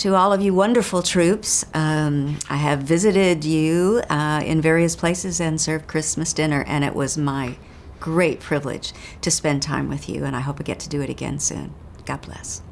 To all of you wonderful troops, um, I have visited you uh, in various places and served Christmas dinner, and it was my great privilege to spend time with you, and I hope I get to do it again soon. God bless.